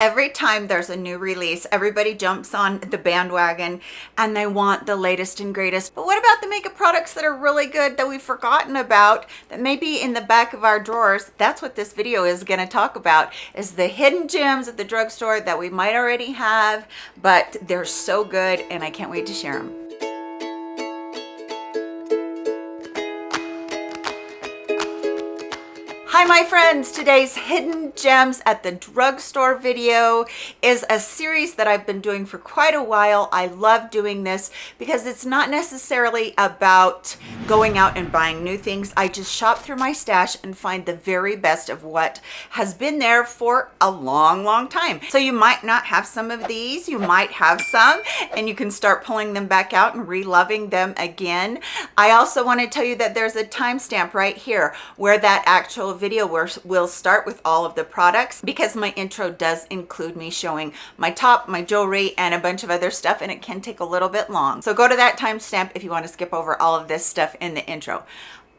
Every time there's a new release, everybody jumps on the bandwagon and they want the latest and greatest. But what about the makeup products that are really good that we've forgotten about that may be in the back of our drawers? That's what this video is going to talk about is the hidden gems at the drugstore that we might already have, but they're so good and I can't wait to share them. Hi my friends, today's Hidden Gems at the Drugstore video is a series that I've been doing for quite a while. I love doing this because it's not necessarily about going out and buying new things. I just shop through my stash and find the very best of what has been there for a long, long time. So you might not have some of these, you might have some, and you can start pulling them back out and re-loving them again. I also want to tell you that there's a timestamp right here where that actual video video where we'll start with all of the products because my intro does include me showing my top, my jewelry, and a bunch of other stuff, and it can take a little bit long. So go to that timestamp if you want to skip over all of this stuff in the intro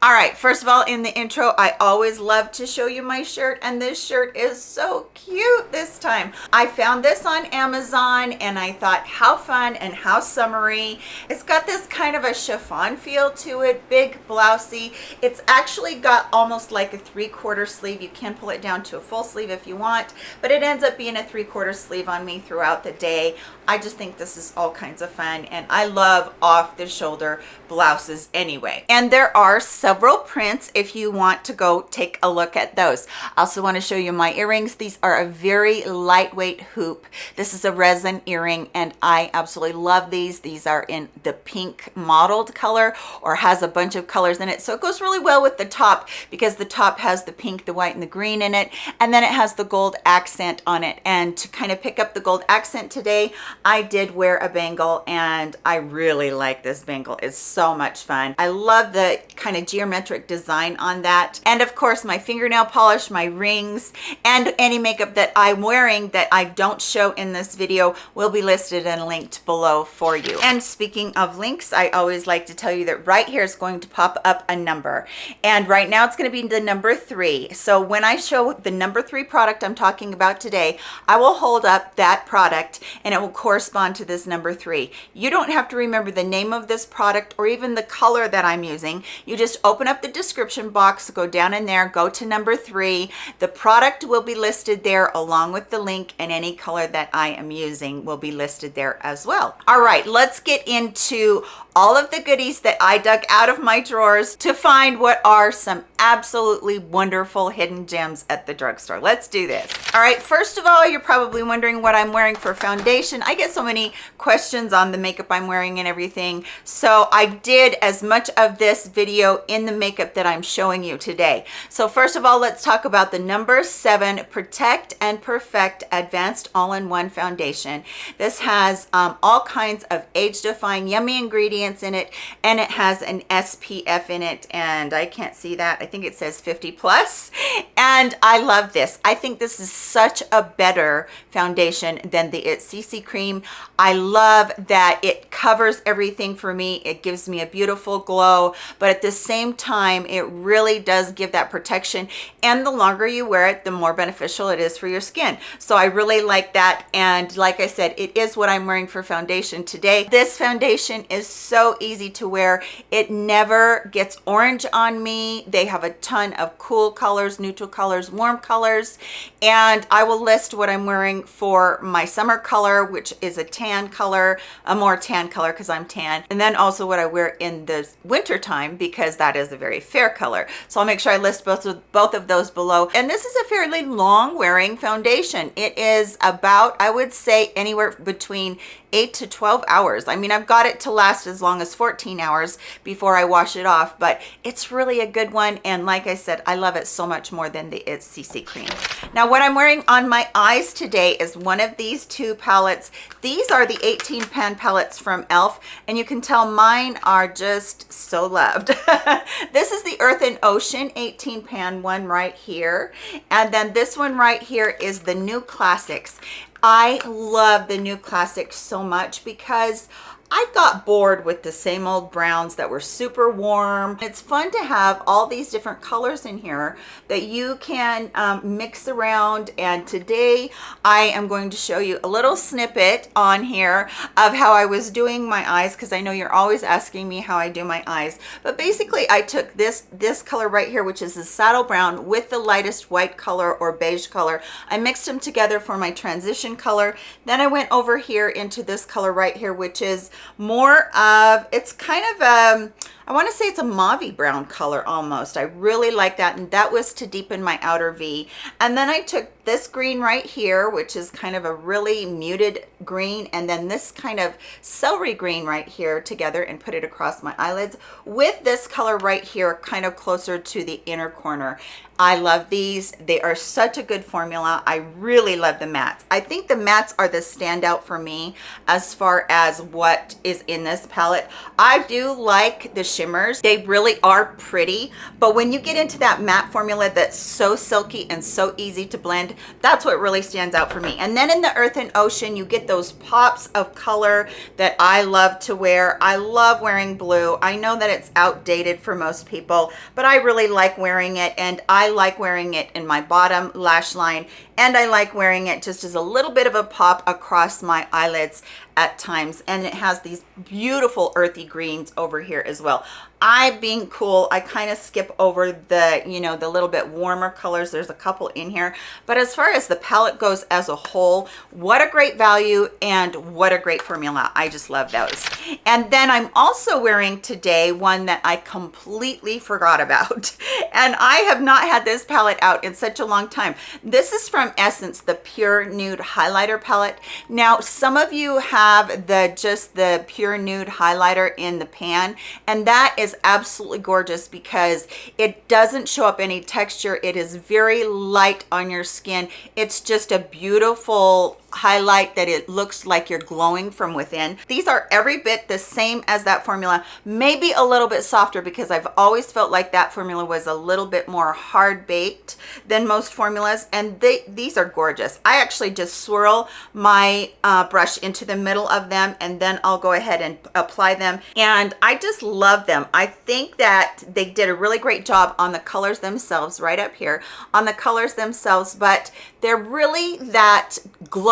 all right first of all in the intro i always love to show you my shirt and this shirt is so cute this time. I found this on amazon and i thought how fun and how summery. It's got this kind of a chiffon feel to it big blousey it's actually got almost like a three-quarter sleeve. You can pull it down to a full sleeve if you want but it ends up being a three-quarter sleeve on me throughout the day. I just think this is all kinds of fun and i love off the shoulder blouses anyway. And there are some several prints if you want to go take a look at those. I also want to show you my earrings. These are a very lightweight hoop. This is a resin earring and I absolutely love these. These are in the pink mottled color or has a bunch of colors in it. So it goes really well with the top because the top has the pink, the white, and the green in it. And then it has the gold accent on it. And to kind of pick up the gold accent today, I did wear a bangle and I really like this bangle. It's so much fun. I love the kind of geometric design on that. And of course, my fingernail polish, my rings, and any makeup that I'm wearing that I don't show in this video will be listed and linked below for you. And speaking of links, I always like to tell you that right here is going to pop up a number. And right now it's going to be the number three. So when I show the number three product I'm talking about today, I will hold up that product and it will correspond to this number three. You don't have to remember the name of this product or even the color that I'm using. You just open up the description box, go down in there, go to number three. The product will be listed there along with the link and any color that I am using will be listed there as well. All right, let's get into all of the goodies that I dug out of my drawers to find what are some absolutely wonderful hidden gems at the drugstore. Let's do this. All right, first of all, you're probably wondering what I'm wearing for foundation. I get so many questions on the makeup I'm wearing and everything. So I did as much of this video in the makeup that I'm showing you today. So first of all, let's talk about the number seven Protect and Perfect Advanced All-in-One Foundation. This has um, all kinds of age-defying yummy ingredients ingredients in it and it has an SPF in it and I can't see that. I think it says 50 plus and I love this. I think this is such a better foundation than the It CC cream. I love that it covers everything for me. It gives me a beautiful glow but at the same time it really does give that protection and the longer you wear it the more beneficial it is for your skin. So I really like that and like I said it is what I'm wearing for foundation today. This foundation is so easy to wear. It never gets orange on me. They have a ton of cool colors neutral colors warm colors. And i will list what i'm wearing for my summer color which is a tan color a more tan color because i'm tan. And then also what i wear in the winter time because that is a very fair color. So i'll make sure i list both of both of those below. And this is a fairly long wearing foundation. It is about i would say anywhere between 8 to 12 hours. I mean, I've got it to last as long as 14 hours before I wash it off, but it's really a good one. And like I said, I love it so much more than the It's CC cream. Now, what I'm wearing on my eyes today is one of these two palettes. These are the 18 pan palettes from e.l.f. And you can tell mine are just so loved. this is the Earth and Ocean 18 pan one right here. And then this one right here is the New Classics. I love the new Classics so much because I got bored with the same old browns that were super warm. It's fun to have all these different colors in here that you can um, mix around. And today I am going to show you a little snippet on here of how I was doing my eyes because I know you're always asking me how I do my eyes. But basically I took this, this color right here, which is the saddle brown with the lightest white color or beige color. I mixed them together for my transition color. Then I went over here into this color right here, which is more of, it's kind of, um, I want to say it's a mauve brown color almost. I really like that. And that was to deepen my outer V. And then I took this green right here, which is kind of a really muted green, and then this kind of celery green right here together and put it across my eyelids with this color right here, kind of closer to the inner corner. I love these. They are such a good formula. I really love the mattes. I think the mattes are the standout for me as far as what is in this palette. I do like the shimmers. They really are pretty, but when you get into that matte formula that's so silky and so easy to blend, that's what really stands out for me. And then in the Earth and Ocean, you get those pops of color that I love to wear. I love wearing blue. I know that it's outdated for most people, but I really like wearing it and I like wearing it in my bottom lash line and I like wearing it just as a little bit of a pop across my eyelids at times and it has these beautiful earthy greens over here as well i being cool i kind of skip over the you know the little bit warmer colors. There's a couple in here. But as far as the palette goes as a whole what a great value and what a great formula. I just love those. And then i'm also wearing today one that i completely forgot about. And i have not had this palette out in such a long time. This is from essence the pure nude highlighter palette. Now some of you have the just the pure nude highlighter in the pan and that is absolutely gorgeous because it doesn't show up any texture. It is very light on your skin. It's just a beautiful highlight that it looks like you're glowing from within. These are every bit the same as that formula. Maybe a little bit softer because i've always felt like that formula was a little bit more hard baked than most formulas and they these are gorgeous. I actually just swirl my uh, brush into the middle of them and then i'll go ahead and apply them and i just love them. I think that they did a really great job on the colors themselves right up here on the colors themselves but they're really that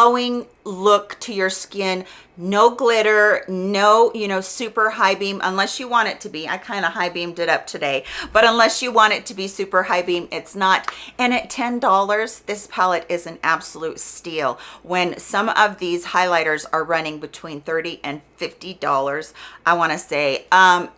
glowing look to your skin. No glitter no you know super high beam unless you want it to be. I kind of high beamed it up today. But unless you want it to be super high beam it's not. And at ten dollars this palette is an absolute steal. When some of these highlighters are running between 30 and 50 dollars i want to say um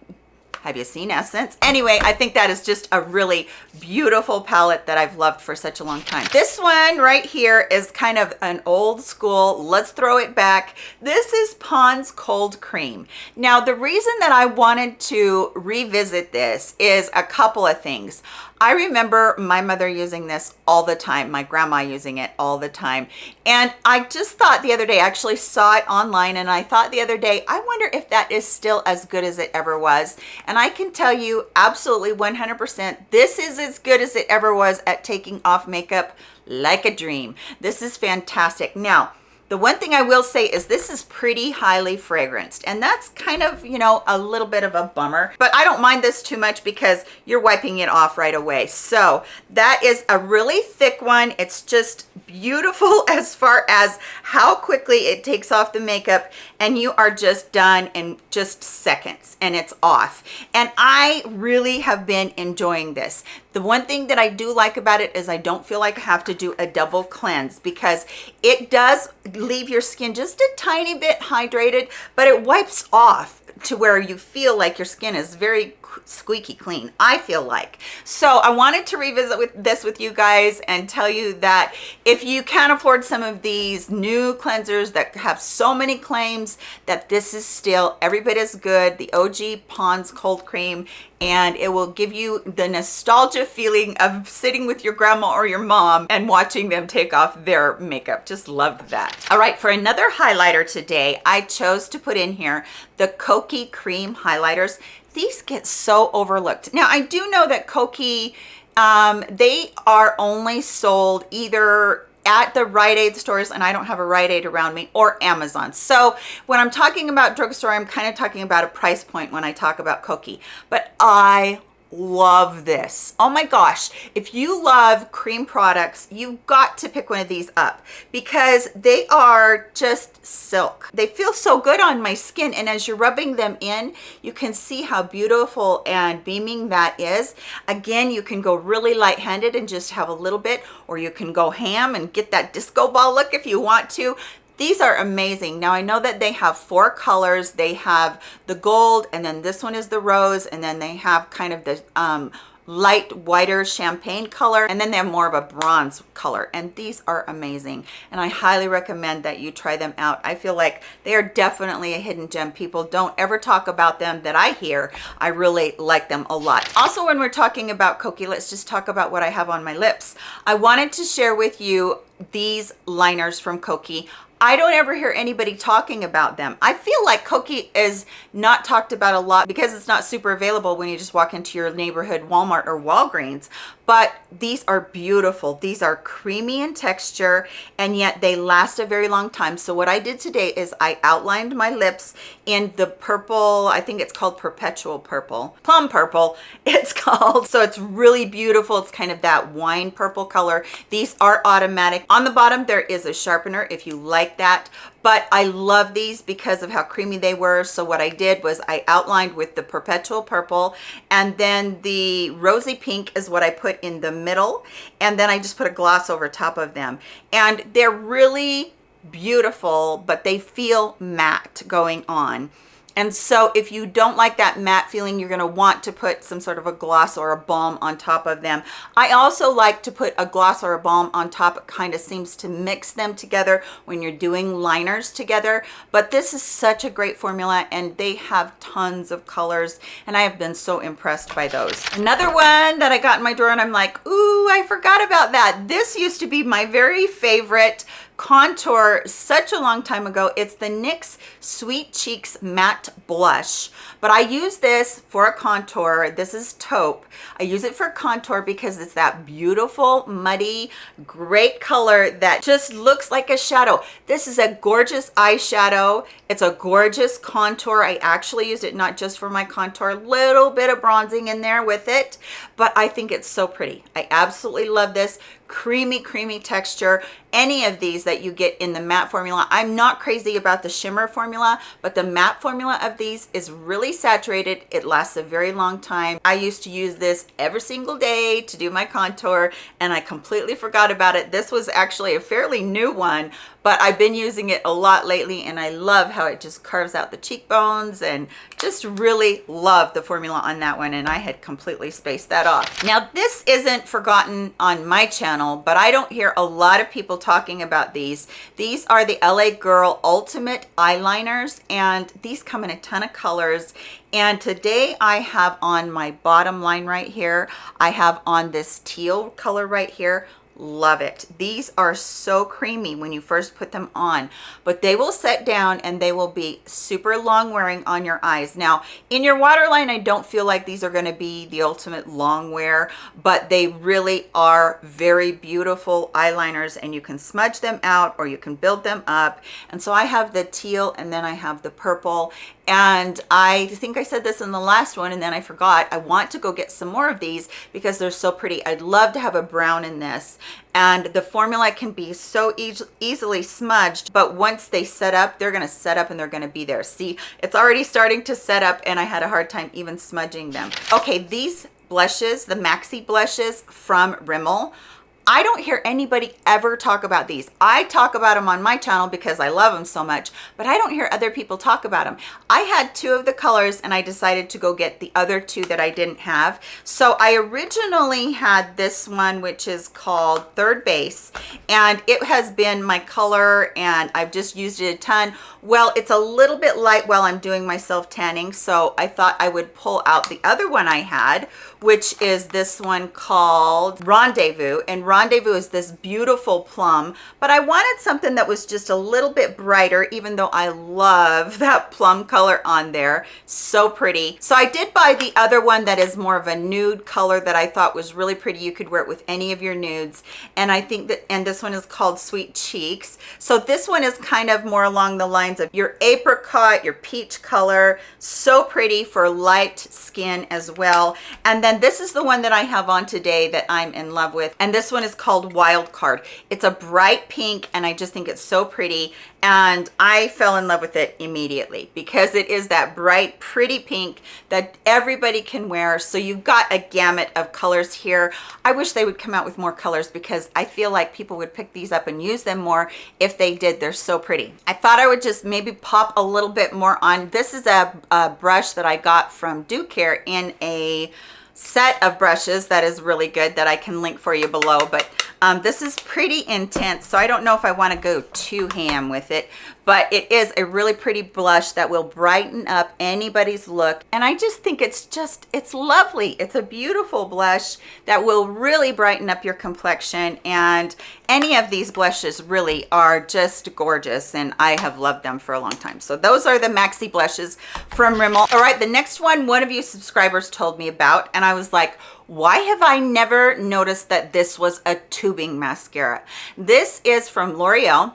have you seen Essence? Anyway, I think that is just a really beautiful palette that I've loved for such a long time. This one right here is kind of an old school, let's throw it back. This is Pond's Cold Cream. Now, the reason that I wanted to revisit this is a couple of things. I remember my mother using this all the time, my grandma using it all the time. And I just thought the other day, I actually saw it online and I thought the other day, I wonder if that is still as good as it ever was. And I can tell you absolutely 100%, this is as good as it ever was at taking off makeup like a dream. This is fantastic. Now, the one thing I will say is this is pretty highly fragranced and that's kind of, you know, a little bit of a bummer, but I don't mind this too much because you're wiping it off right away. So that is a really thick one. It's just beautiful as far as how quickly it takes off the makeup and you are just done in just seconds and it's off. And I really have been enjoying this. The one thing that I do like about it is I don't feel like I have to do a double cleanse because it does leave your skin just a tiny bit hydrated, but it wipes off to where you feel like your skin is very squeaky clean i feel like. So i wanted to revisit with this with you guys and tell you that if you can't afford some of these new cleansers that have so many claims that this is still every bit as good the og pond's cold cream and it will give you the nostalgia feeling of sitting with your grandma or your mom and watching them take off their makeup. Just loved that. All right for another highlighter today i chose to put in here the kokie cream highlighters these get so overlooked. Now, I do know that Kokie, um, they are only sold either at the Rite Aid stores and I don't have a Rite Aid around me or Amazon. So when I'm talking about drugstore, I'm kind of talking about a price point when I talk about Kokie. But I love this. Oh my gosh. If you love cream products, you've got to pick one of these up because they are just silk. They feel so good on my skin. And as you're rubbing them in, you can see how beautiful and beaming that is. Again, you can go really light-handed and just have a little bit, or you can go ham and get that disco ball look if you want to. These are amazing. Now I know that they have four colors. They have the gold and then this one is the rose and then they have kind of the um, light whiter champagne color and then they have more of a bronze color and these are amazing. And I highly recommend that you try them out. I feel like they are definitely a hidden gem. People don't ever talk about them that I hear. I really like them a lot. Also when we're talking about Kokie let's just talk about what I have on my lips. I wanted to share with you these liners from Kokie I don't ever hear anybody talking about them. I feel like Kokie is not talked about a lot because it's not super available when you just walk into your neighborhood Walmart or Walgreens. But these are beautiful. These are creamy in texture and yet they last a very long time. So what i did today is i outlined my lips in the purple i think it's called perpetual purple plum purple it's called. So it's really beautiful. It's kind of that wine purple color. These are automatic. On the bottom there is a sharpener if you like that but I love these because of how creamy they were. So what I did was I outlined with the perpetual purple and then the rosy pink is what I put in the middle. And then I just put a gloss over top of them. And they're really beautiful, but they feel matte going on. And so if you don't like that matte feeling, you're gonna want to put some sort of a gloss or a balm on top of them. I also like to put a gloss or a balm on top. It kind of seems to mix them together when you're doing liners together. But this is such a great formula and they have tons of colors and I have been so impressed by those. Another one that I got in my drawer and I'm like, ooh, I forgot about that. This used to be my very favorite contour such a long time ago. It's the NYX Sweet Cheeks Matte Blush, but I use this for a contour. This is taupe. I use it for contour because it's that beautiful, muddy, great color that just looks like a shadow. This is a gorgeous eyeshadow. It's a gorgeous contour. I actually used it not just for my contour, little bit of bronzing in there with it, but I think it's so pretty. I absolutely love this creamy creamy texture. Any of these that you get in the matte formula. I'm not crazy about the shimmer formula but the matte formula of these is really saturated. It lasts a very long time. I used to use this every single day to do my contour and i completely forgot about it. This was actually a fairly new one but I've been using it a lot lately and I love how it just carves out the cheekbones and just really love the formula on that one and I had completely spaced that off. Now this isn't forgotten on my channel, but I don't hear a lot of people talking about these. These are the LA Girl Ultimate Eyeliners and these come in a ton of colors and today I have on my bottom line right here, I have on this teal color right here, love it. These are so creamy when you first put them on but they will set down and they will be super long wearing on your eyes. Now in your waterline i don't feel like these are going to be the ultimate long wear but they really are very beautiful eyeliners and you can smudge them out or you can build them up. And so i have the teal and then i have the purple and I think I said this in the last one and then I forgot. I want to go get some more of these because they're so pretty. I'd love to have a brown in this. And the formula can be so e easily smudged but once they set up they're going to set up and they're going to be there. See it's already starting to set up and I had a hard time even smudging them. Okay these blushes the maxi blushes from Rimmel I don't hear anybody ever talk about these. I talk about them on my channel because I love them so much, but I don't hear other people talk about them. I had two of the colors and I decided to go get the other two that I didn't have. So I originally had this one, which is called Third Base, and it has been my color and I've just used it a ton. Well, it's a little bit light while I'm doing my self tanning, so I thought I would pull out the other one I had, which is this one called Rendezvous. And Rendezvous Rendezvous is this beautiful plum, but I wanted something that was just a little bit brighter, even though I love that plum color on there. So pretty. So I did buy the other one that is more of a nude color that I thought was really pretty. You could wear it with any of your nudes. And I think that, and this one is called Sweet Cheeks. So this one is kind of more along the lines of your apricot, your peach color. So pretty for light skin as well. And then this is the one that I have on today that I'm in love with. And this one is called Wild Card. It's a bright pink and I just think it's so pretty and I fell in love with it immediately because it is that bright pretty pink that everybody can wear. So you've got a gamut of colors here. I wish they would come out with more colors because I feel like people would pick these up and use them more if they did. They're so pretty. I thought I would just maybe pop a little bit more on. This is a, a brush that I got from DUcare in a set of brushes that is really good that I can link for you below but um, this is pretty intense, so I don't know if I want to go too ham with it, but it is a really pretty blush that will brighten up anybody's look. And I just think it's just, it's lovely. It's a beautiful blush that will really brighten up your complexion. And any of these blushes really are just gorgeous. And I have loved them for a long time. So those are the Maxi blushes from Rimmel. All right, the next one, one of you subscribers told me about, and I was like, why have I never noticed that this was a tubing mascara? This is from L'Oreal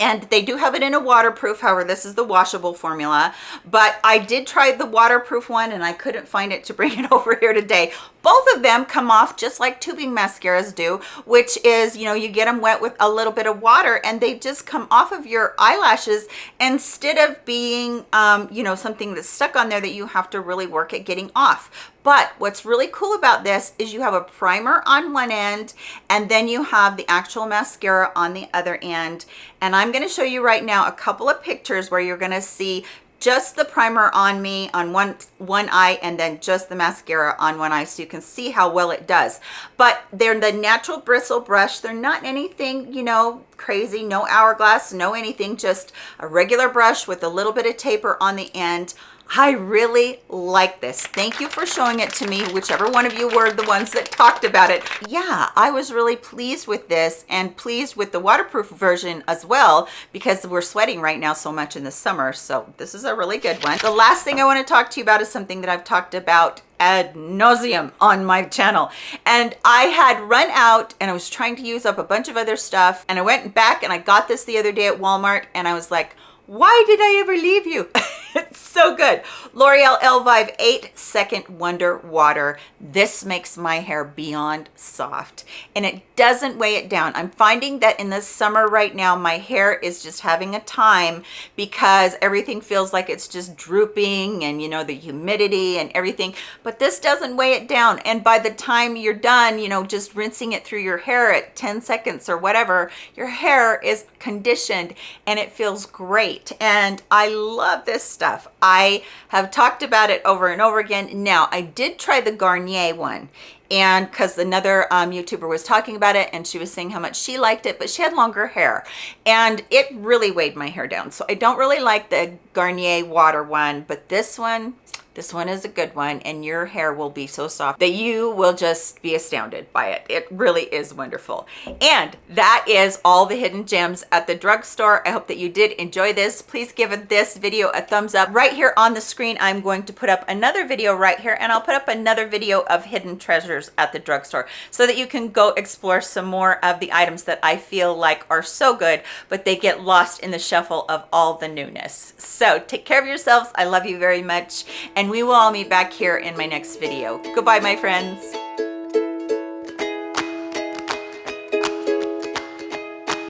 and they do have it in a waterproof however this is the washable formula. But i did try the waterproof one and i couldn't find it to bring it over here today. Both of them come off just like tubing mascaras do which is you know you get them wet with a little bit of water and they just come off of your eyelashes instead of being um, you know something that's stuck on there that you have to really work at getting off but what's really cool about this is you have a primer on one end and then you have the actual mascara on the other end. And i'm going to show you right now a couple of pictures where you're going to see just the primer on me on one one eye and then just the mascara on one eye so you can see how well it does. But they're the natural bristle brush. They're not anything you know crazy no hourglass no anything just a regular brush with a little bit of taper on the end I really like this. Thank you for showing it to me, whichever one of you were the ones that talked about it. Yeah, I was really pleased with this and pleased with the waterproof version as well because we're sweating right now so much in the summer. So this is a really good one. The last thing I want to talk to you about is something that I've talked about ad nauseum on my channel and I had run out and I was trying to use up a bunch of other stuff and I went back and I got this the other day at Walmart and I was like why did I ever leave you? it's so good. L'Oreal Elvive 8 Second Wonder Water. This makes my hair beyond soft and it doesn't weigh it down. I'm finding that in the summer right now, my hair is just having a time because everything feels like it's just drooping and you know, the humidity and everything, but this doesn't weigh it down. And by the time you're done, you know, just rinsing it through your hair at 10 seconds or whatever, your hair is conditioned and it feels great great and I love this stuff. I have talked about it over and over again. Now, I did try the Garnier one and because another um, YouTuber was talking about it and she was saying how much she liked it, but she had longer hair and it really weighed my hair down. So I don't really like the Garnier water one, but this one, this one is a good one and your hair will be so soft that you will just be astounded by it. It really is wonderful. And that is all the hidden gems at the drugstore. I hope that you did enjoy this. Please give this video a thumbs up. Right here on the screen, I'm going to put up another video right here and I'll put up another video of hidden treasures at the drugstore so that you can go explore some more of the items that I feel like are so good, but they get lost in the shuffle of all the newness. So take care of yourselves. I love you very much. And and we will all meet back here in my next video. Goodbye, my friends.